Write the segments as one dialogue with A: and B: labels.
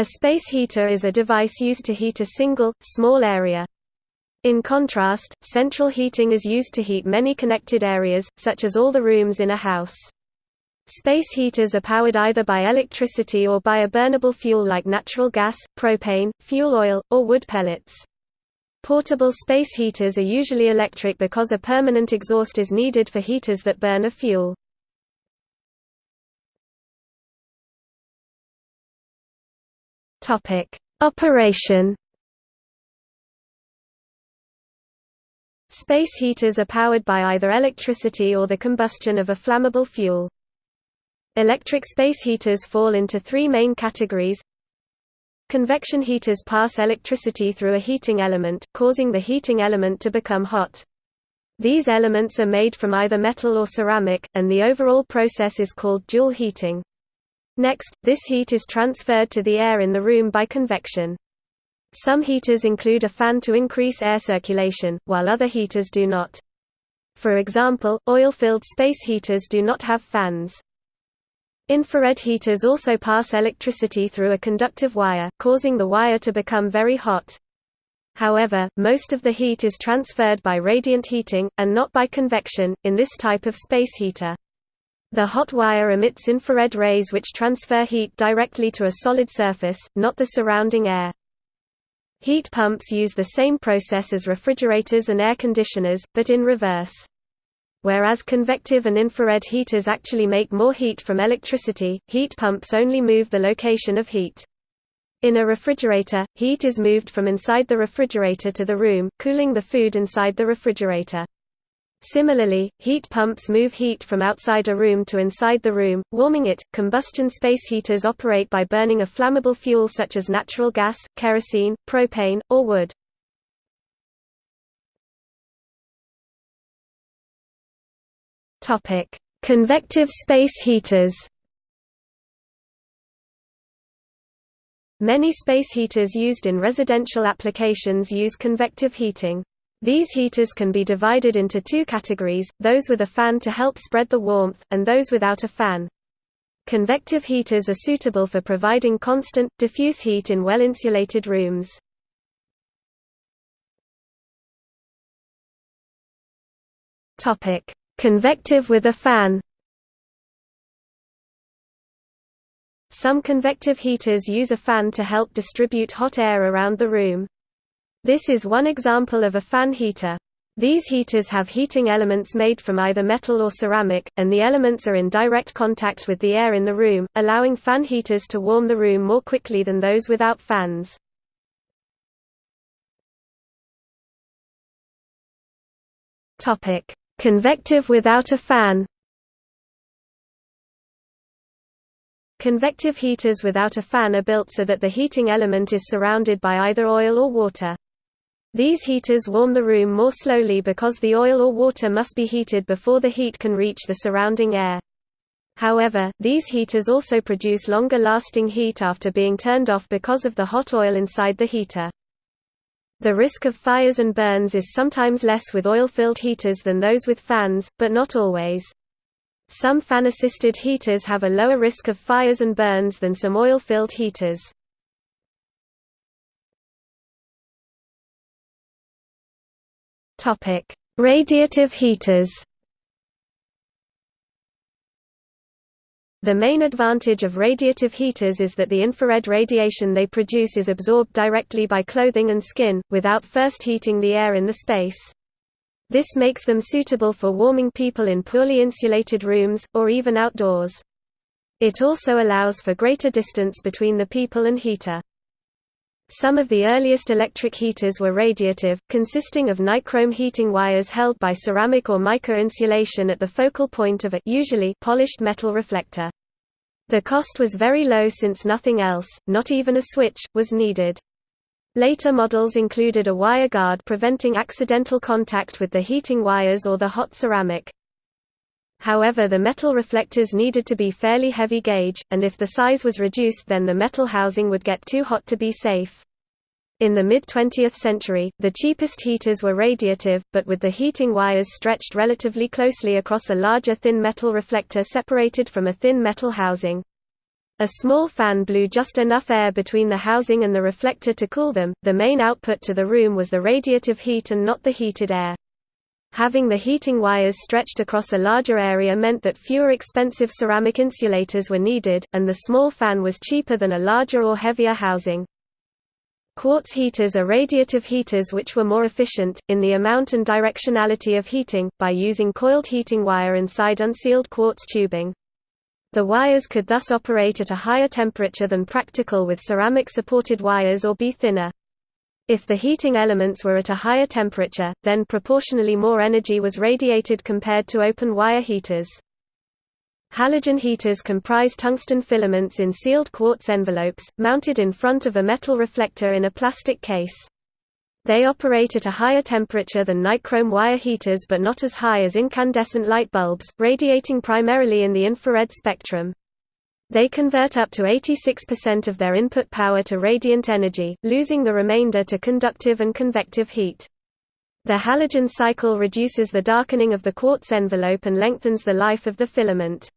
A: A space heater is a device used to heat a single, small area. In contrast, central heating is used to heat many connected areas, such as all the rooms in a house. Space heaters are powered either by electricity or by a burnable fuel like natural gas, propane, fuel oil, or wood pellets. Portable space heaters are usually electric because a permanent exhaust is needed for heaters that burn a fuel. Topic: Operation. Space heaters are powered by either electricity or the combustion of a flammable fuel. Electric space heaters fall into three main categories. Convection heaters pass electricity through a heating element, causing the heating element to become hot. These elements are made from either metal or ceramic, and the overall process is called Joule heating. Next, this heat is transferred to the air in the room by convection. Some heaters include a fan to increase air circulation, while other heaters do not. For example, oil-filled space heaters do not have fans. Infrared heaters also pass electricity through a conductive wire, causing the wire to become very hot. However, most of the heat is transferred by radiant heating, and not by convection, in this type of space heater. The hot wire emits infrared rays which transfer heat directly to a solid surface, not the surrounding air. Heat pumps use the same process as refrigerators and air conditioners, but in reverse. Whereas convective and infrared heaters actually make more heat from electricity, heat pumps only move the location of heat. In a refrigerator, heat is moved from inside the refrigerator to the room, cooling the food inside the refrigerator. Similarly, heat pumps move heat from outside a room to inside the room, warming it. Combustion space heaters operate by burning a flammable fuel such as natural gas, kerosene, propane, or wood. Topic: Convective space heaters. Many space heaters used in residential applications use convective heating. These heaters can be divided into two categories, those with a fan to help spread the warmth, and those without a fan. Convective heaters are suitable for providing constant, diffuse heat in well-insulated rooms. Convective with a fan Some convective heaters use a fan to help distribute hot air around the room. This is one example of a fan heater. These heaters have heating elements made from either metal or ceramic, and the elements are in direct contact with the air in the room, allowing fan heaters to warm the room more quickly than those without fans. Convective without a fan Convective heaters without a fan are built so that the heating element is surrounded by either oil or water. These heaters warm the room more slowly because the oil or water must be heated before the heat can reach the surrounding air. However, these heaters also produce longer lasting heat after being turned off because of the hot oil inside the heater. The risk of fires and burns is sometimes less with oil-filled heaters than those with fans, but not always. Some fan-assisted heaters have a lower risk of fires and burns than some oil-filled heaters. Topic: Radiative heaters. The main advantage of radiative heaters is that the infrared radiation they produce is absorbed directly by clothing and skin, without first heating the air in the space. This makes them suitable for warming people in poorly insulated rooms, or even outdoors. It also allows for greater distance between the people and heater. Some of the earliest electric heaters were radiative, consisting of nichrome heating wires held by ceramic or mica insulation at the focal point of a usually polished metal reflector. The cost was very low since nothing else, not even a switch, was needed. Later models included a wire guard preventing accidental contact with the heating wires or the hot ceramic. However the metal reflectors needed to be fairly heavy gauge, and if the size was reduced then the metal housing would get too hot to be safe. In the mid-20th century, the cheapest heaters were radiative, but with the heating wires stretched relatively closely across a larger thin metal reflector separated from a thin metal housing. A small fan blew just enough air between the housing and the reflector to cool them. The main output to the room was the radiative heat and not the heated air. Having the heating wires stretched across a larger area meant that fewer expensive ceramic insulators were needed, and the small fan was cheaper than a larger or heavier housing. Quartz heaters are radiative heaters which were more efficient, in the amount and directionality of heating, by using coiled heating wire inside unsealed quartz tubing. The wires could thus operate at a higher temperature than practical with ceramic-supported wires or be thinner. If the heating elements were at a higher temperature, then proportionally more energy was radiated compared to open wire heaters. Halogen heaters comprise tungsten filaments in sealed quartz envelopes, mounted in front of a metal reflector in a plastic case. They operate at a higher temperature than nichrome wire heaters but not as high as incandescent light bulbs, radiating primarily in the infrared spectrum. They convert up to 86% of their input power to radiant energy, losing the remainder to conductive and convective heat. The halogen cycle reduces the darkening of the quartz envelope and lengthens the life of the filament.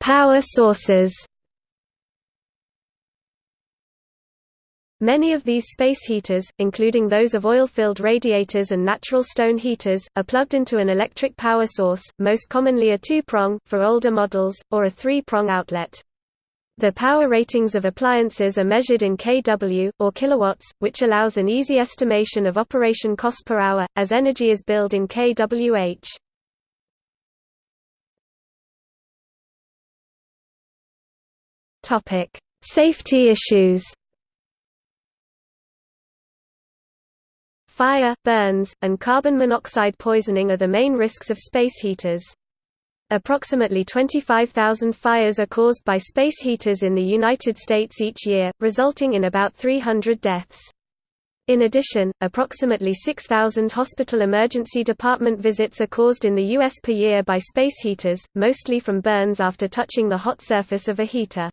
A: Power sources Many of these space heaters, including those of oil-filled radiators and natural stone heaters, are plugged into an electric power source, most commonly a two-prong, for older models, or a three-prong outlet. The power ratings of appliances are measured in kW, or kilowatts, which allows an easy estimation of operation cost per hour, as energy is billed in kWh. Safety issues Fire, burns, and carbon monoxide poisoning are the main risks of space heaters. Approximately 25,000 fires are caused by space heaters in the United States each year, resulting in about 300 deaths. In addition, approximately 6,000 hospital emergency department visits are caused in the U.S. per year by space heaters, mostly from burns after touching the hot surface of a heater.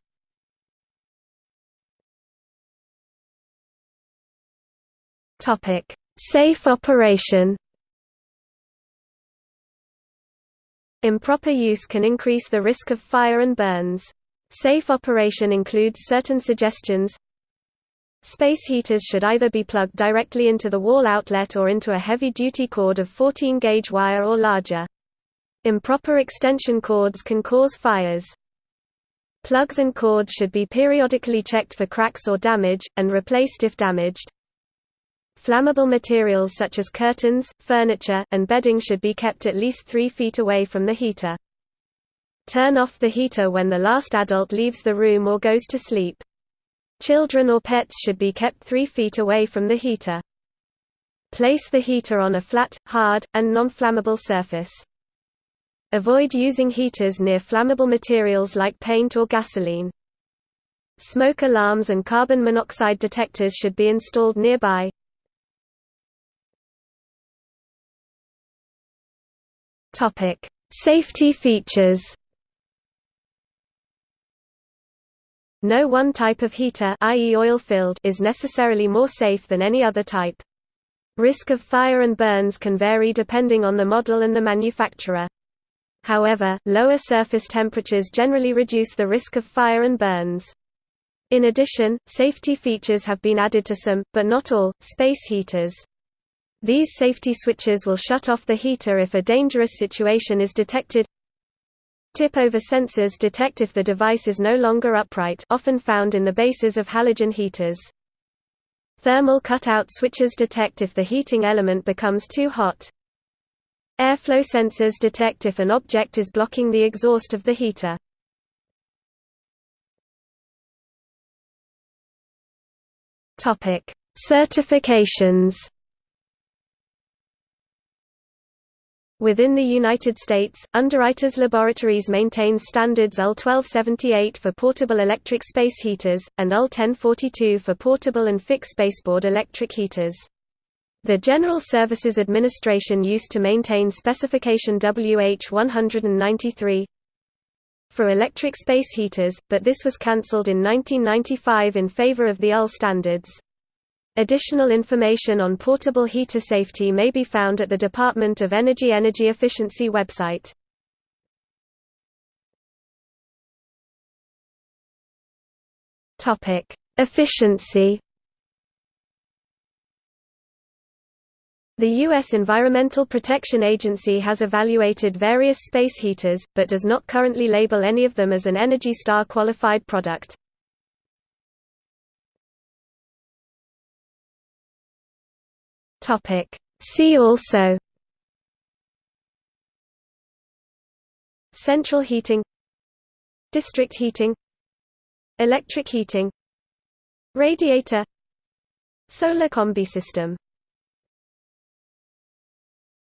A: Safe operation Improper use can increase the risk of fire and burns. Safe operation includes certain suggestions Space heaters should either be plugged directly into the wall outlet or into a heavy-duty cord of 14-gauge wire or larger. Improper extension cords can cause fires. Plugs and cords should be periodically checked for cracks or damage, and replaced if damaged. Flammable materials such as curtains, furniture, and bedding should be kept at least 3 feet away from the heater. Turn off the heater when the last adult leaves the room or goes to sleep. Children or pets should be kept 3 feet away from the heater. Place the heater on a flat, hard, and non-flammable surface. Avoid using heaters near flammable materials like paint or gasoline. Smoke alarms and carbon monoxide detectors should be installed nearby. Topic: Safety features. No one type of heater i.e. oil-filled is necessarily more safe than any other type. Risk of fire and burns can vary depending on the model and the manufacturer. However, lower surface temperatures generally reduce the risk of fire and burns. In addition, safety features have been added to some, but not all, space heaters. These safety switches will shut off the heater if a dangerous situation is detected. Tip-over sensors detect if the device is no longer upright often found in the bases of halogen heaters. Thermal cutout switches detect if the heating element becomes too hot. Airflow sensors detect if an object is blocking the exhaust of the heater. Certifications Within the United States, Underwriters Laboratories maintains standards UL 1278 for portable electric space heaters, and UL 1042 for portable and fixed baseboard electric heaters. The General Services Administration used to maintain specification WH-193 for electric space heaters, but this was cancelled in 1995 in favor of the UL standards. Additional information on portable heater safety may be found at the Department of Energy Energy Efficiency website. Topic: Efficiency. The U.S. Environmental Protection Agency has evaluated various space heaters, but does not currently label any of them as an Energy Star qualified product. See also Central heating District heating Electric heating Radiator Solar combi system